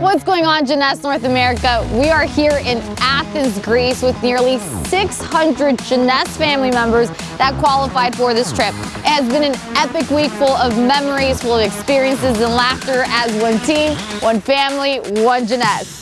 What's going on, Jeunesse North America? We are here in Athens, Greece with nearly 600 Jeunesse family members that qualified for this trip. It has been an epic week full of memories, full of experiences and laughter as one team, one family, one Jeunesse.